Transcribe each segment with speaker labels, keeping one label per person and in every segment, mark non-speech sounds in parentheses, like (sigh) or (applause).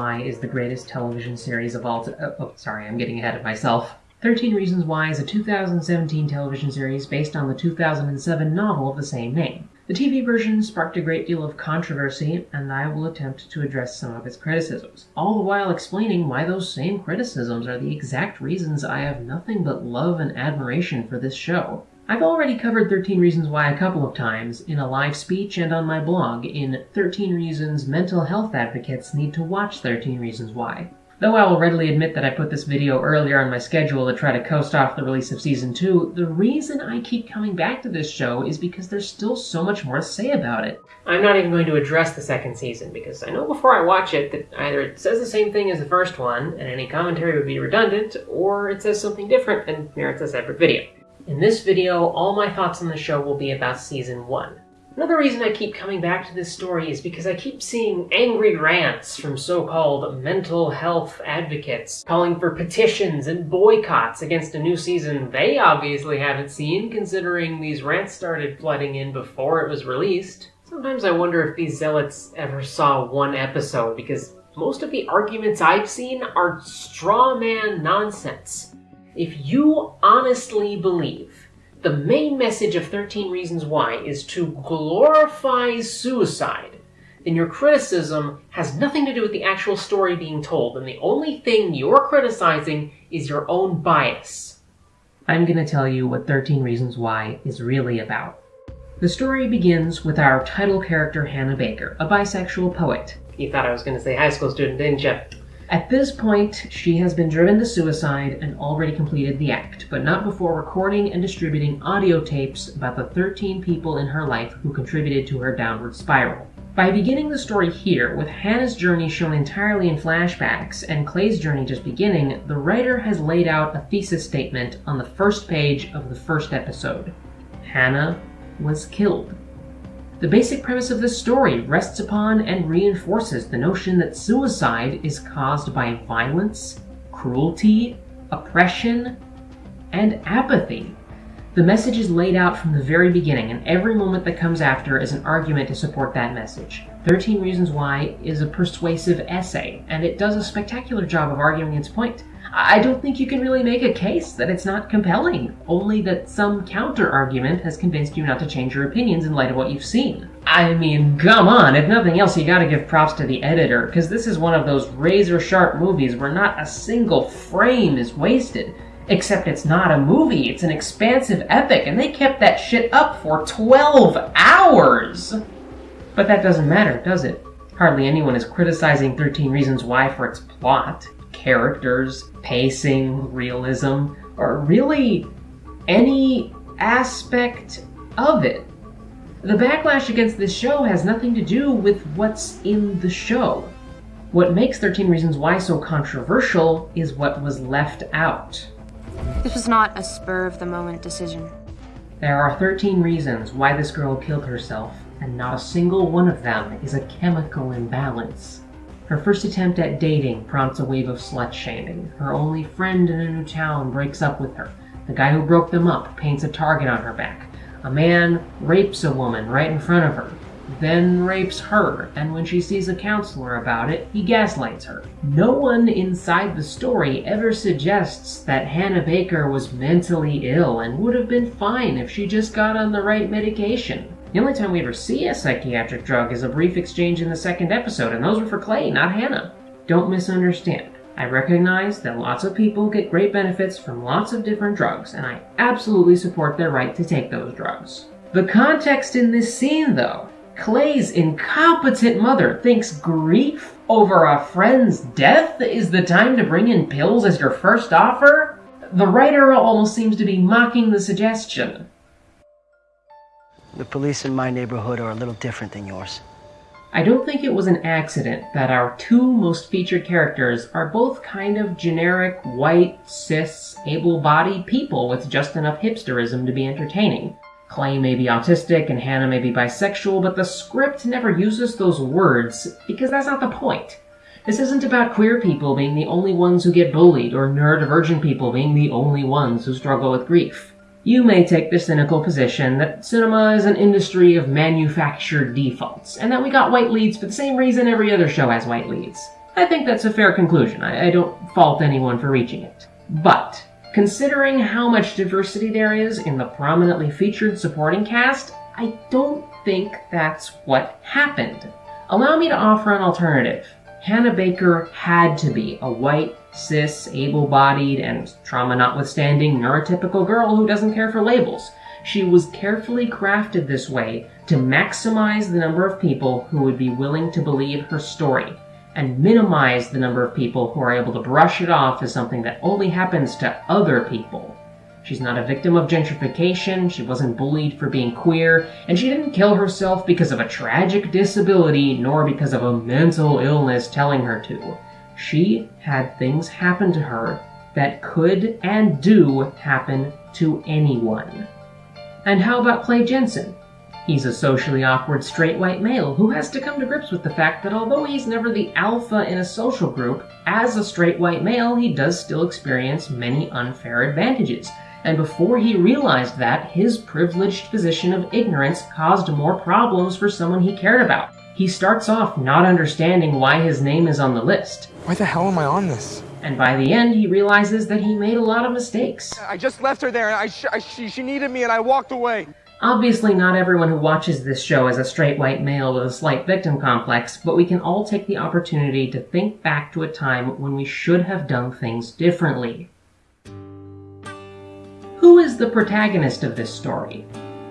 Speaker 1: 13 Reasons Why is the greatest television series of all time. Oh, uh, oh, sorry, I'm getting ahead of myself. 13 Reasons Why is a 2017 television series based on the 2007 novel of the same name. The TV version sparked a great deal of controversy, and I will attempt to address some of its criticisms, all the while explaining why those same criticisms are the exact reasons I have nothing but love and admiration for this show. I've already covered 13 Reasons Why a couple of times in a live speech and on my blog in 13 Reasons Mental Health Advocates Need to Watch 13 Reasons Why. Though I will readily admit that I put this video earlier on my schedule to try to coast off the release of season 2, the reason I keep coming back to this show is because there's still so much more to say about it. I'm not even going to address the second season because I know before I watch it that either it says the same thing as the first one and any commentary would be redundant, or it says something different and merits a separate video. In this video, all my thoughts on the show will be about season 1. Another reason I keep coming back to this story is because I keep seeing angry rants from so-called mental health advocates calling for petitions and boycotts against a new season they obviously haven't seen, considering these rants started flooding in before it was released. Sometimes I wonder if these zealots ever saw one episode, because most of the arguments I've seen are straw man nonsense. If you honestly believe the main message of 13 Reasons Why is to glorify suicide, then your criticism has nothing to do with the actual story being told, and the only thing you're criticizing is your own bias. I'm going to tell you what 13 Reasons Why is really about. The story begins with our title character Hannah Baker, a bisexual poet. You thought I was going to say high school student, didn't you? At this point, she has been driven to suicide and already completed the act, but not before recording and distributing audio tapes about the 13 people in her life who contributed to her downward spiral. By beginning the story here, with Hannah's journey shown entirely in flashbacks and Clay's journey just beginning, the writer has laid out a thesis statement on the first page of the first episode. Hannah was killed. The basic premise of this story rests upon and reinforces the notion that suicide is caused by violence, cruelty, oppression, and apathy. The message is laid out from the very beginning, and every moment that comes after is an argument to support that message. 13 Reasons Why is a persuasive essay, and it does a spectacular job of arguing its point. I don't think you can really make a case that it's not compelling, only that some counter-argument has convinced you not to change your opinions in light of what you've seen. I mean, come on, if nothing else, you gotta give props to the editor, because this is one of those razor-sharp movies where not a single frame is wasted. Except it's not a movie, it's an expansive epic, and they kept that shit up for 12 hours! But that doesn't matter, does it? Hardly anyone is criticizing 13 Reasons Why for its plot characters, pacing, realism, or really any aspect of it. The backlash against this show has nothing to do with what's in the show. What makes 13 Reasons Why so controversial is what was left out.
Speaker 2: This was not a spur of the moment decision.
Speaker 1: There are 13 reasons why this girl killed herself, and not a single one of them is a chemical imbalance. Her first attempt at dating prompts a wave of slut shaming. Her only friend in a new town breaks up with her. The guy who broke them up paints a target on her back. A man rapes a woman right in front of her, then rapes her, and when she sees a counselor about it, he gaslights her. No one inside the story ever suggests that Hannah Baker was mentally ill and would have been fine if she just got on the right medication. The only time we ever see a psychiatric drug is a brief exchange in the second episode, and those were for Clay, not Hannah. Don't misunderstand. I recognize that lots of people get great benefits from lots of different drugs, and I absolutely support their right to take those drugs. The context in this scene, though, Clay's incompetent mother thinks grief over a friend's death is the time to bring in pills as your first offer? The writer almost seems to be mocking the suggestion.
Speaker 3: The police in my neighborhood are a little different than yours.
Speaker 1: I don't think it was an accident that our two most featured characters are both kind of generic, white, cis, able-bodied people with just enough hipsterism to be entertaining. Clay may be autistic and Hannah may be bisexual, but the script never uses those words because that's not the point. This isn't about queer people being the only ones who get bullied or neurodivergent people being the only ones who struggle with grief. You may take the cynical position that cinema is an industry of manufactured defaults, and that we got white leads for the same reason every other show has white leads. I think that's a fair conclusion. I, I don't fault anyone for reaching it. But, considering how much diversity there is in the prominently featured supporting cast, I don't think that's what happened. Allow me to offer an alternative. Hannah Baker had to be a white, cis, able bodied, and trauma notwithstanding neurotypical girl who doesn't care for labels. She was carefully crafted this way to maximize the number of people who would be willing to believe her story, and minimize the number of people who are able to brush it off as something that only happens to other people. She's not a victim of gentrification, she wasn't bullied for being queer, and she didn't kill herself because of a tragic disability nor because of a mental illness telling her to. She had things happen to her that could and do happen to anyone. And how about Clay Jensen? He's a socially awkward straight white male who has to come to grips with the fact that although he's never the alpha in a social group, as a straight white male, he does still experience many unfair advantages and before he realized that, his privileged position of ignorance caused more problems for someone he cared about. He starts off not understanding why his name is on the list.
Speaker 4: Why the hell am I on this?
Speaker 1: And by the end, he realizes that he made a lot of mistakes.
Speaker 4: I just left her there and I, sh- I she, she needed me and I walked away.
Speaker 1: Obviously, not everyone who watches this show is a straight white male with a slight victim complex, but we can all take the opportunity to think back to a time when we should have done things differently. Who is the protagonist of this story?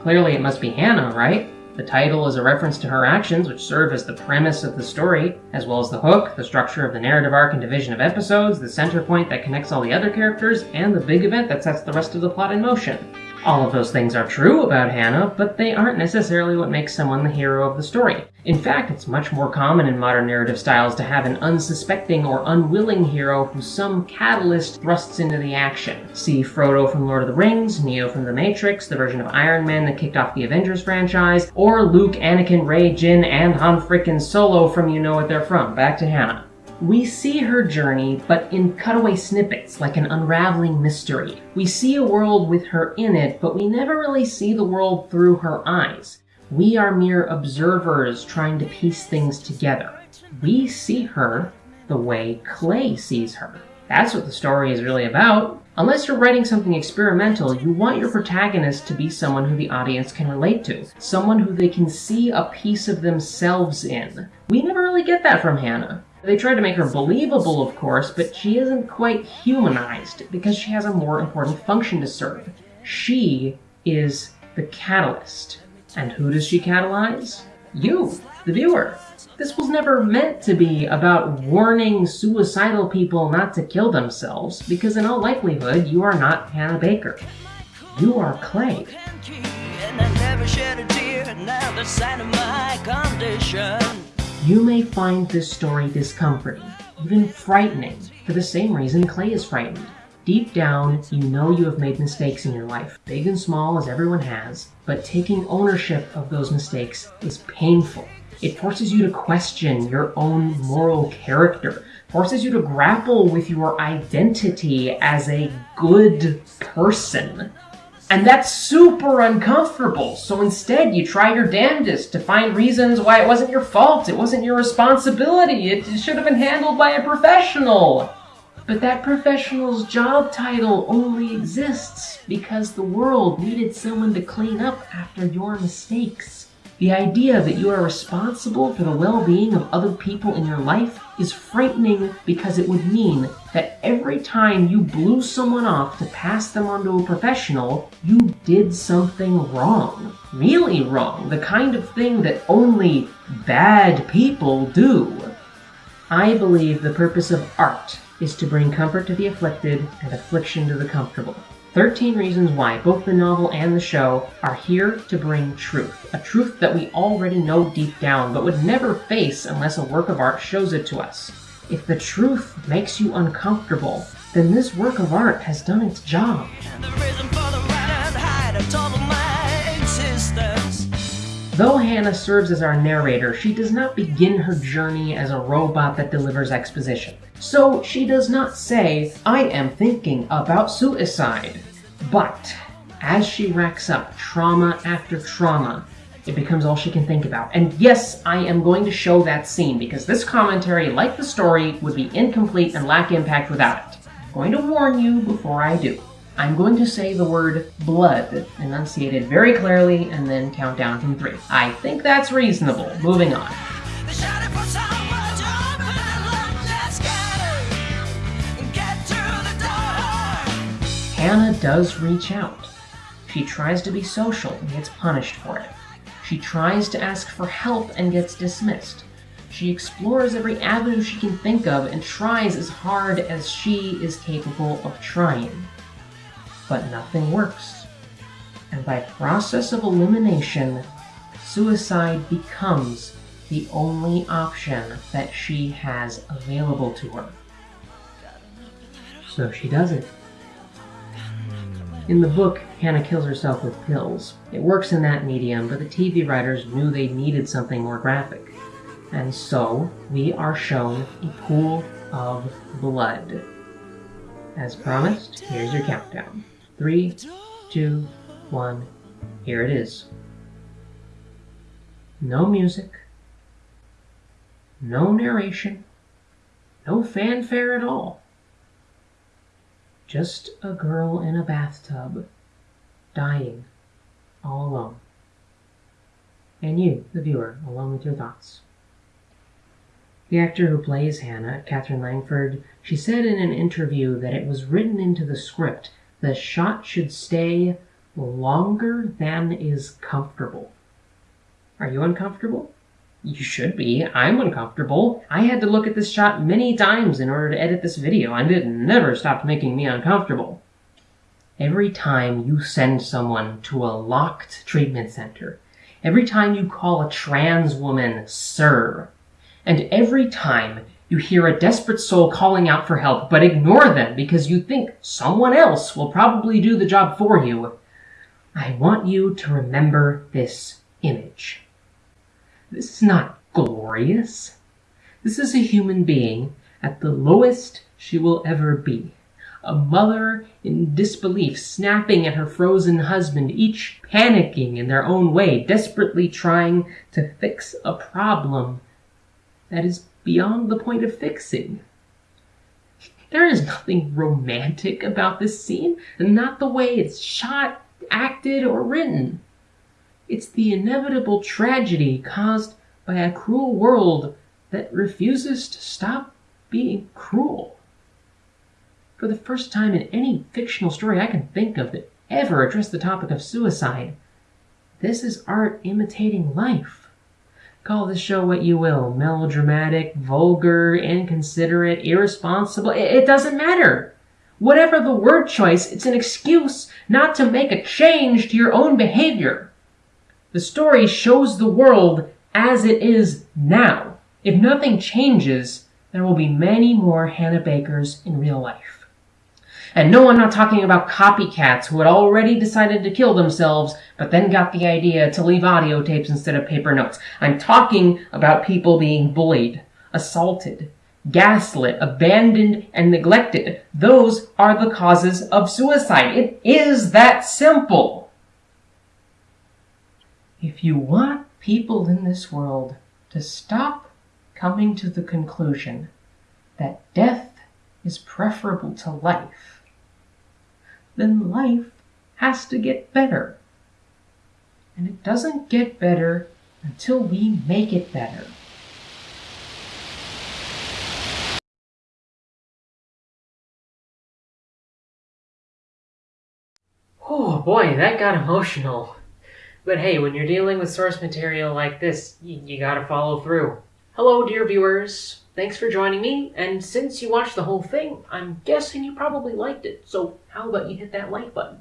Speaker 1: Clearly it must be Hannah, right? The title is a reference to her actions, which serve as the premise of the story, as well as the hook, the structure of the narrative arc and division of episodes, the center point that connects all the other characters, and the big event that sets the rest of the plot in motion. All of those things are true about Hannah, but they aren't necessarily what makes someone the hero of the story. In fact, it's much more common in modern narrative styles to have an unsuspecting or unwilling hero who some catalyst thrusts into the action. See Frodo from Lord of the Rings, Neo from The Matrix, the version of Iron Man that kicked off the Avengers franchise, or Luke, Anakin, Rey, Jyn, and Han frickin' Solo from You Know What They're From. Back to Hannah. We see her journey, but in cutaway snippets, like an unraveling mystery. We see a world with her in it, but we never really see the world through her eyes. We are mere observers trying to piece things together. We see her the way Clay sees her. That's what the story is really about. Unless you're writing something experimental, you want your protagonist to be someone who the audience can relate to, someone who they can see a piece of themselves in. We never really get that from Hannah. They tried to make her believable, of course, but she isn't quite humanized because she has a more important function to serve. She is the catalyst. And who does she catalyze? You, the viewer. This was never meant to be about warning suicidal people not to kill themselves, because in all likelihood, you are not Hannah Baker. You are Clay. You may find this story discomforting, even frightening, for the same reason Clay is frightened. Deep down, you know you have made mistakes in your life, big and small as everyone has, but taking ownership of those mistakes is painful. It forces you to question your own moral character, forces you to grapple with your identity as a good person. And that's super uncomfortable. So instead, you try your damnedest to find reasons why it wasn't your fault, it wasn't your responsibility, it should have been handled by a professional. But that professional's job title only exists because the world needed someone to clean up after your mistakes. The idea that you are responsible for the well being of other people in your life is frightening because it would mean that every time you blew someone off to pass them on to a professional, you did something wrong. Really wrong. The kind of thing that only bad people do. I believe the purpose of art is to bring comfort to the afflicted and affliction to the comfortable. 13 Reasons Why, both the novel and the show, are here to bring truth. A truth that we already know deep down, but would never face unless a work of art shows it to us. If the truth makes you uncomfortable, then this work of art has done its job. Though Hannah serves as our narrator, she does not begin her journey as a robot that delivers exposition. So she does not say, I am thinking about suicide. But As she racks up trauma after trauma, it becomes all she can think about. And yes, I am going to show that scene because this commentary, like the story, would be incomplete and lack impact without it. I'm going to warn you before I do. I'm going to say the word blood, enunciated very clearly, and then count down from three. I think that's reasonable. Moving on. Hannah does reach out. She tries to be social and gets punished for it. She tries to ask for help and gets dismissed. She explores every avenue she can think of and tries as hard as she is capable of trying. But nothing works. And by process of elimination, suicide becomes the only option that she has available to her. So she does it. In the book, Hannah kills herself with pills. It works in that medium, but the TV writers knew they needed something more graphic. And so, we are shown a pool of blood. As promised, here's your countdown. Three, two, one, here it is. No music, no narration, no fanfare at all. Just a girl in a bathtub, dying, all alone. And you, the viewer, alone with your thoughts. The actor who plays Hannah, Katherine Langford, she said in an interview that it was written into the script the shot should stay longer than is comfortable. Are you uncomfortable? You should be. I'm uncomfortable. I had to look at this shot many times in order to edit this video, and it never stopped making me uncomfortable. Every time you send someone to a locked treatment center, every time you call a trans woman sir, and every time you hear a desperate soul calling out for help, but ignore them because you think someone else will probably do the job for you, I want you to remember this image. This is not glorious. This is a human being at the lowest she will ever be. A mother in disbelief, snapping at her frozen husband, each panicking in their own way, desperately trying to fix a problem that is beyond the point of fixing. There is nothing romantic about this scene, and not the way it's shot, acted, or written. It's the inevitable tragedy caused by a cruel world that refuses to stop being cruel. For the first time in any fictional story I can think of that ever addressed the topic of suicide, this is art imitating life. Call this show what you will melodramatic, vulgar, inconsiderate, irresponsible. It doesn't matter. Whatever the word choice, it's an excuse not to make a change to your own behavior. The story shows the world as it is now. If nothing changes, there will be many more Hannah Bakers in real life. And no, I'm not talking about copycats who had already decided to kill themselves, but then got the idea to leave audio tapes instead of paper notes. I'm talking about people being bullied, assaulted, gaslit, abandoned, and neglected. Those are the causes of suicide. It is that simple. If you want people in this world to stop coming to the conclusion that death is preferable to life, then life has to get better. And it doesn't get better until we make it better. Oh boy, that got emotional. But hey, when you're dealing with source material like this, you, you gotta follow through. Hello, dear viewers. Thanks for joining me, and since you watched the whole thing, I'm guessing you probably liked it. So how about you hit that like button,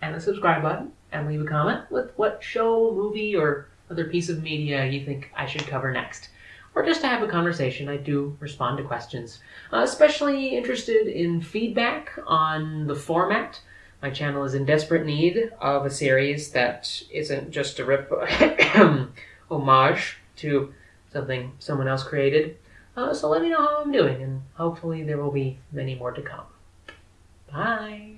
Speaker 1: and the subscribe button, and leave a comment with what show, movie, or other piece of media you think I should cover next. Or just to have a conversation, I do respond to questions. Uh, especially interested in feedback on the format, my channel is in desperate need of a series that isn't just a rip (coughs) homage to something someone else created. Uh, so let me know how I'm doing, and hopefully there will be many more to come. Bye!